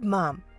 Good mom.